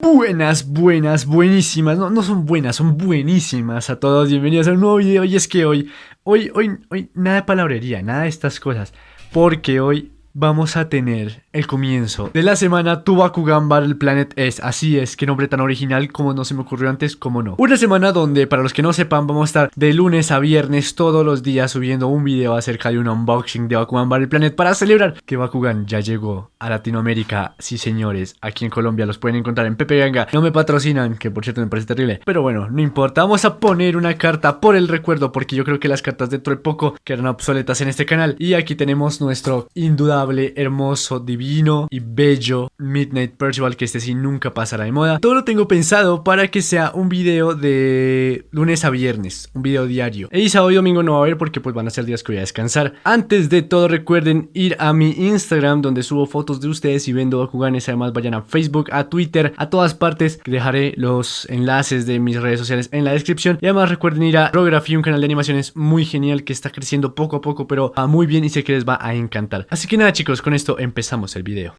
Buenas, buenas, buenísimas, no, no son buenas, son buenísimas a todos, bienvenidos a un nuevo video. Y es que hoy, hoy, hoy, hoy, nada de palabrería, nada de estas cosas, porque hoy vamos a tener el comienzo de la semana Tu Bakugan Battle Planet es. Así es, qué nombre tan original como no se me ocurrió antes, como no. Una semana donde, para los que no sepan, vamos a estar de lunes a viernes todos los días subiendo un video acerca de un unboxing de Bakugan Battle Planet para celebrar que Bakugan ya llegó a Latinoamérica. Sí, señores, aquí en Colombia los pueden encontrar en Pepe Ganga. No me patrocinan, que por cierto me parece terrible. Pero bueno, no importa. Vamos a poner una carta por el recuerdo porque yo creo que las cartas dentro de poco quedan obsoletas en este canal. Y aquí tenemos nuestro indudable, hermoso, divino y bello Midnight Percival que este sí nunca pasará de moda. Todo lo tengo pensado para que sea un video de lunes a viernes, un video diario. Y sábado y domingo no va a haber porque pues van a ser días que voy a descansar. Antes de todo recuerden ir a mi Instagram donde subo fotos de ustedes y vendo Bakuganes. Además vayan a Facebook, a Twitter, a todas partes. Dejaré los enlaces de mis redes sociales en la descripción. Y además recuerden ir a Rography, un canal de animaciones muy genial que está creciendo poco a poco pero va muy bien y sé que les va a encantar. Así que nada chicos, con esto empezamos el video.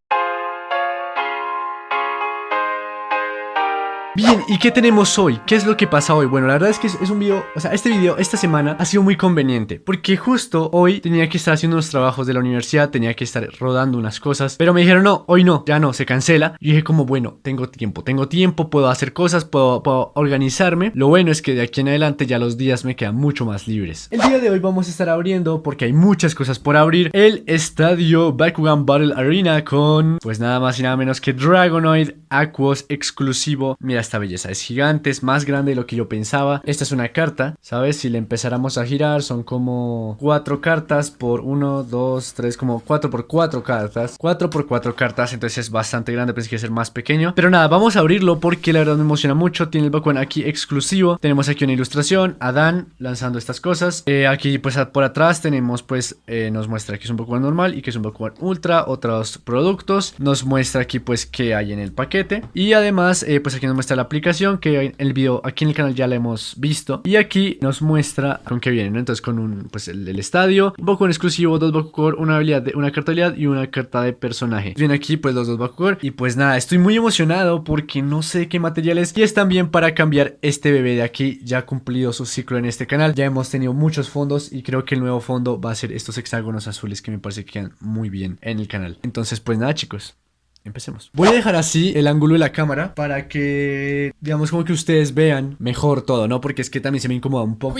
Bien, ¿y qué tenemos hoy? ¿Qué es lo que pasa hoy? Bueno, la verdad es que es, un video, o sea, este video, esta semana ha sido muy conveniente Porque justo hoy tenía que estar haciendo unos trabajos de la universidad, tenía que estar rodando unas cosas Pero me dijeron, no, hoy no, ya no, se cancela Y dije como, bueno, tengo tiempo, tengo tiempo, puedo hacer cosas, puedo, organizarme Lo bueno es que de aquí en adelante ya los días me quedan mucho más libres El día de hoy vamos a estar abriendo, porque hay muchas cosas por abrir El estadio Bakugan Battle Arena con, pues nada más y nada menos que Dragonoid Aquos exclusivo Mira, esta belleza es gigante, es más grande de lo que yo pensaba. Esta es una carta, ¿sabes? Si le empezáramos a girar son como cuatro cartas por uno, dos, tres, como cuatro por cuatro cartas. Cuatro por cuatro cartas, entonces es bastante grande, pensé que iba a ser más pequeño. Pero nada, vamos a abrirlo porque la verdad me emociona mucho. Tiene el Bakugan aquí exclusivo. Tenemos aquí una ilustración, Adán lanzando estas cosas. Eh, aquí pues por atrás tenemos pues, eh, nos muestra que es un Bakugan normal y que es un Bakugan ultra, otros productos. Nos muestra aquí pues qué hay en el paquete. Y además eh, pues aquí nos muestra la aplicación que el video aquí en el canal ya la hemos visto y aquí nos muestra con qué viene, Entonces con un, pues el, estadio, un Bakugan exclusivo, dos Bakugor, una habilidad de una carta de habilidad y una carta de personaje. Viene aquí pues los dos Bakugor y pues nada, estoy muy emocionado porque no sé qué materiales y es también para cambiar este bebé de aquí, ya ha cumplido su ciclo en este canal, ya hemos tenido muchos fondos y creo que el nuevo fondo va a ser estos hexágonos azules que me parece que quedan muy bien en el canal. Entonces pues nada chicos, Empecemos. Voy a dejar así el ángulo de la cámara para que, digamos, como que ustedes vean mejor todo, ¿no? Porque es que también se me incomoda un poco.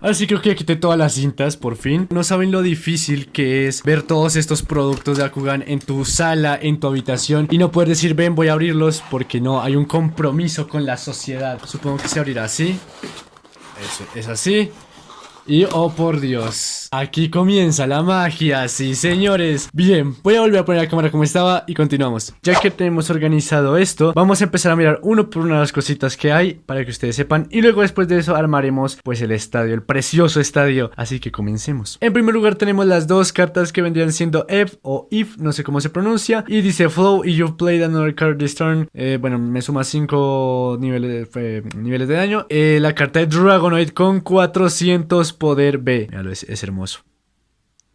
Ahora sí creo que ya quité todas las cintas, por fin. No saben lo difícil que es ver todos estos productos de Akugan en tu sala, en tu habitación y no poder decir, ven, voy a abrirlos porque no, hay un compromiso con la sociedad. Supongo que se abrirá así. Eso, es así. Y oh por Dios, aquí comienza la magia, sí señores. Bien, voy a volver a poner la cámara como estaba y continuamos. Ya que tenemos organizado esto, vamos a empezar a mirar uno por una las cositas que hay Para que ustedes sepan. Y luego después de eso armaremos pues el estadio, el precioso estadio. Así que comencemos. En primer lugar tenemos las dos cartas que vendrían siendo F o If, no sé cómo se pronuncia. Y dice Flow y you've played another card this turn eh, Bueno, me suma 5 niveles, niveles de daño. Eh, La carta de Dragonoid con 400 poder B. Míralo, es hermoso.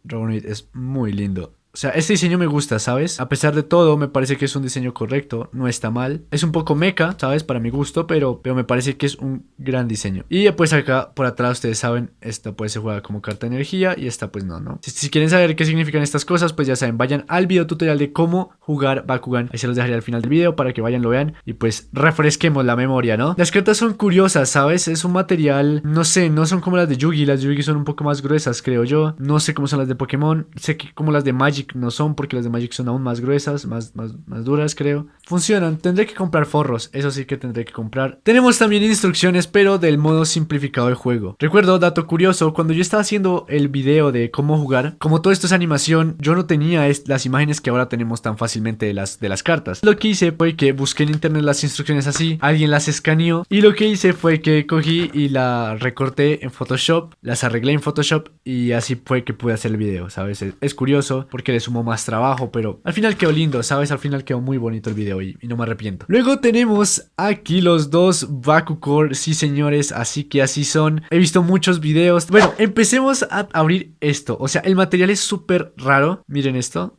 Dragonite es muy lindo. O sea, este diseño me gusta, ¿sabes? A pesar de todo, me parece que es un diseño correcto, no está mal. Es un poco meca, ¿sabes? Para mi gusto, pero, pero me parece que es un gran diseño. Y pues acá, por atrás, ustedes saben, esta puede ser jugada como carta de energía y esta pues no, ¿no? Si, quieren saber qué significan estas cosas, pues ya saben, vayan al video tutorial de cómo jugar Bakugan. Ahí se los dejaré al final del video para que vayan, lo vean y pues refresquemos la memoria, ¿no? Las cartas son curiosas, ¿sabes? Es un material, no sé, no son como las de Yugi. Las de Yugi son un poco más gruesas, creo yo. No sé cómo son las de Pokémon. Sé que como las de Magic no son porque las de Magic son aún más gruesas, más, más, más duras creo. Funcionan, tendré que comprar forros, eso sí que tendré que comprar. Tenemos también instrucciones pero del modo simplificado del juego. Recuerdo, dato curioso, cuando yo estaba haciendo el video de cómo jugar, como todo esto es animación, yo no tenía las imágenes que ahora tenemos tan fácilmente de las, de las cartas. Lo que hice fue que busqué en internet las instrucciones así, alguien las escaneó y lo que hice fue que cogí y la recorté en Photoshop, las arreglé en Photoshop y así fue que pude hacer el video, ¿sabes? Es, es curioso porque le sumo más trabajo, pero al final quedó lindo, ¿sabes? Al final quedó muy bonito el video y, no me arrepiento. Luego tenemos aquí los dos Bakucore, sí señores, así que así son. He visto muchos videos. Bueno, empecemos a abrir esto. O sea, el material es súper raro. Miren esto.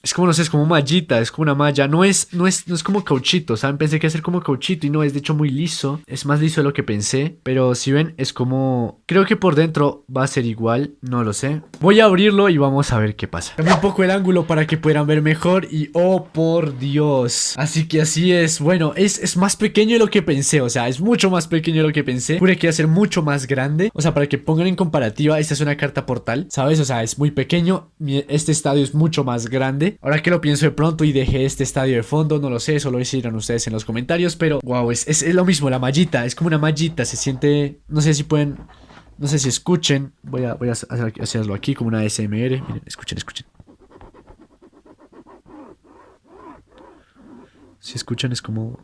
Es como, no sé, es como mallita, es como una malla. No es, no es, no es como cauchito, ¿saben? Pensé que iba a ser como cauchito y no, es de hecho muy liso. Es más liso de lo que pensé. Pero si ven, es como... Creo que por dentro va a ser igual, no lo sé. Voy a abrirlo y vamos a ver qué pasa. Cambio un poco el ángulo para que puedan ver mejor y... ¡Oh, por Dios! Así que así es. Bueno, es, es más pequeño de lo que pensé, o sea, es mucho más pequeño de lo que pensé. Pude que iba a ser mucho más grande. O sea, para que pongan en comparativa, esta es una carta portal, ¿sabes? O sea, es muy pequeño. Este estadio es mucho más grande. Ahora que lo pienso de pronto y dejé este estadio de fondo, no lo sé, solo decidieron ustedes en los comentarios, pero wow, es, es, lo mismo, la mallita, es como una mallita, se siente, no sé si pueden, no sé si escuchen, voy a, voy a hacerlo aquí como una SMR, miren, escuchen, escuchen. Si escuchan es como...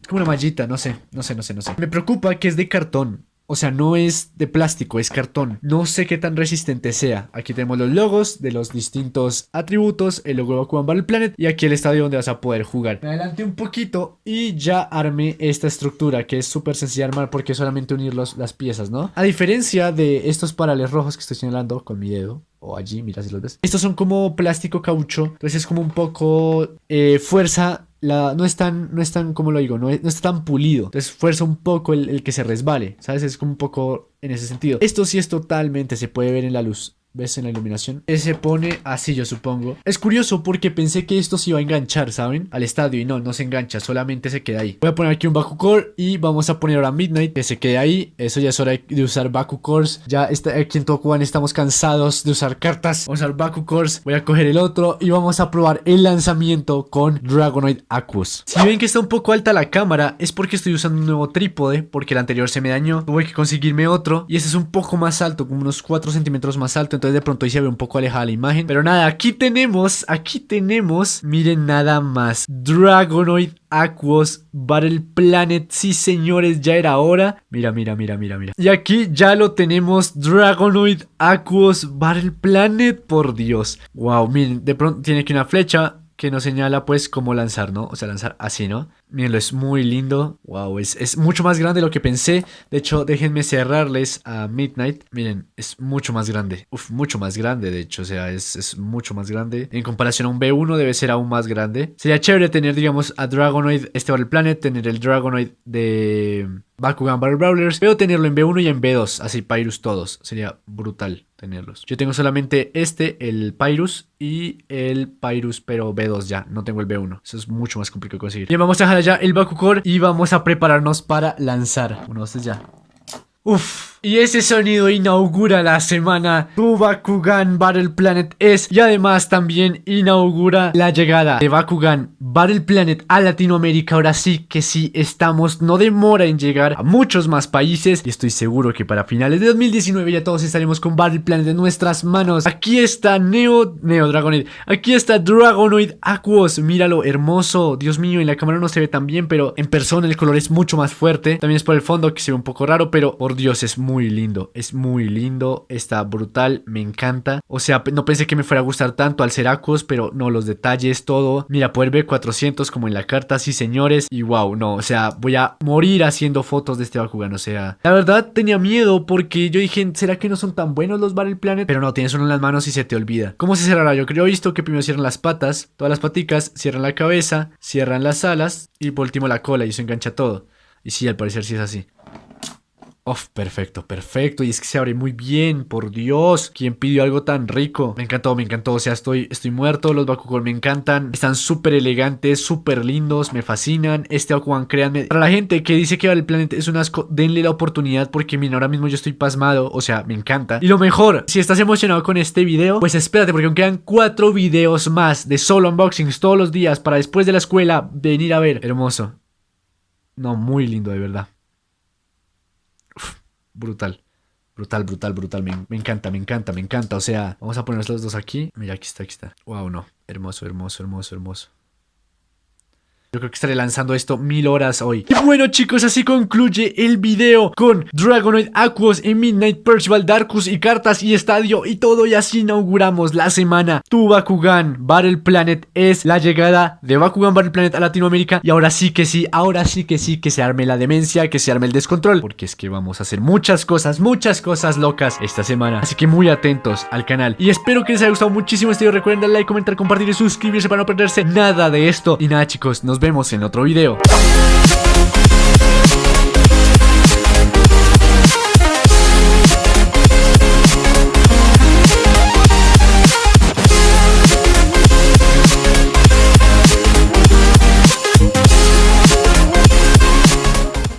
Es como una mallita, no sé, no sé, no sé, no sé. Me preocupa que es de cartón. O sea, no es de plástico, es cartón. No sé qué tan resistente sea. Aquí tenemos los logos de los distintos atributos, el logo de Bakugan Battle Planet y aquí el estadio donde vas a poder jugar. Me adelanté un poquito y ya armé esta estructura que es súper sencilla de armar porque es solamente unir las piezas, ¿no? A diferencia de estos parales rojos que estoy señalando con mi dedo, o allí, mira si los ves. Estos son como plástico caucho, entonces es como un poco eh, fuerza no es tan, no es tan, como lo digo, no, no está tan pulido. Entonces fuerza un poco el, el, que se resbale, ¿sabes? Es como un poco en ese sentido. Esto sí es totalmente, se puede ver en la luz. ¿Ves en la iluminación? Se pone así yo supongo. Es curioso porque pensé que esto se iba a enganchar, ¿saben? Al estadio y no, no se engancha, solamente se queda ahí. Voy a poner aquí un Bakucore y vamos a poner ahora Midnight Que se quede ahí, eso ya es hora de usar Bakukores Ya está, aquí en Tokugan estamos cansados de usar cartas. Vamos a usar Bakukores, voy a coger el otro y vamos a probar el lanzamiento con Dragonoid Aquos Si ven que está un poco alta la cámara es porque estoy usando un nuevo trípode Porque el anterior se me dañó, tuve que conseguirme otro Y este es un poco más alto, como unos 4 centímetros más alto entonces de pronto ahí se ve un poco alejada la imagen. Pero nada, aquí tenemos, aquí tenemos, miren nada más, Dragonoid Aquos Battle Planet. Sí, señores, ya era hora. Mira, mira, mira, mira, mira. Y aquí ya lo tenemos, Dragonoid Aquos Battle Planet. Por Dios. Wow, miren, de pronto tiene aquí una flecha que nos señala pues cómo lanzar, ¿no? O sea, lanzar así, ¿no? Mirenlo, es muy lindo. Wow, es, es, mucho más grande de lo que pensé. De hecho, déjenme cerrarles a Midnight. Miren, es mucho más grande. Uf, mucho más grande, de hecho. O sea, es, es mucho más grande. En comparación a un B1 debe ser aún más grande. Sería chévere tener, digamos, a Dragonoid, este Battle Planet, tener el Dragonoid de Bakugan Battle Brawlers, pero tenerlo en B1 y en B2, así Pyrus todos. Sería brutal tenerlos. Yo tengo solamente este, el Pyrus y el Pyrus, pero B2 ya. No tengo el B1. Eso es mucho más complicado de conseguir. Bien, vamos a dejar ya el Bakukor y vamos a prepararnos para lanzar. Bueno, este ya. Uf. Y ese sonido inaugura la semana Tu Bakugan Battle Planet es y además también inaugura la llegada de Bakugan Battle Planet a Latinoamérica. Ahora sí que sí estamos, no demora en llegar a muchos más países y estoy seguro que para finales de 2019 ya todos estaremos con Battle Planet en nuestras manos. Aquí está Neo, Neo Dragonoid, aquí está Dragonoid Aquos, míralo, hermoso, Dios mío, en la cámara no se ve tan bien, pero en persona el color es mucho más fuerte. También es por el fondo que se ve un poco raro, pero por Dios es muy muy lindo, es muy lindo, está brutal, me encanta. O sea, no pensé que me fuera a gustar tanto al ser pero no, los detalles, todo. Mira, poder ver 400 como en la carta, sí señores. Y wow, no, o sea, voy a morir haciendo fotos de este Bakugan, o sea. La verdad tenía miedo porque yo dije, ¿será que no son tan buenos los Battle Planet? Pero no, tienes uno en las manos y se te olvida. ¿Cómo se cerrará? Yo creo visto que primero cierran las patas, todas las paticas, cierran la cabeza, cierran las alas y por último la cola y eso engancha todo. Y sí, al parecer sí es así. Uf, perfecto, perfecto. Y es que se abre muy bien, por Dios. ¿Quién pidió algo tan rico? Me encantó, me encantó. O sea, estoy, estoy muerto. Los Bakugan me encantan. Están súper elegantes, súper lindos. Me fascinan. Este Bakugan, créanme. Para la gente que dice que el planeta es un asco, denle la oportunidad. Porque miren, ahora mismo yo estoy pasmado. O sea, me encanta. Y lo mejor, si estás emocionado con este video, pues espérate, porque aún quedan cuatro videos más de solo unboxings todos los días para después de la escuela venir a ver. Hermoso. No, muy lindo, de verdad brutal. Brutal, brutal, brutal. Me, me, encanta, me encanta, me encanta. O sea, vamos a poner los dos aquí. Mira, aquí está, aquí está. Wow, no. Hermoso, hermoso, hermoso, hermoso. Yo creo que estaré lanzando esto mil horas hoy. Y bueno chicos, así concluye el video con Dragonoid, Aquos y Midnight Percival, Darkus y cartas y estadio y todo. Y así inauguramos la semana. Tu Bakugan Battle Planet es la llegada de Bakugan Battle Planet a Latinoamérica. Y ahora sí que sí, ahora sí que sí, que se arme la demencia, que se arme el descontrol. Porque es que vamos a hacer muchas cosas, muchas cosas locas esta semana. Así que muy atentos al canal. Y espero que les haya gustado muchísimo este video. Recuerden darle like, comentar, compartir y suscribirse para no perderse nada de esto. Y nada chicos, nos vemos en otro video.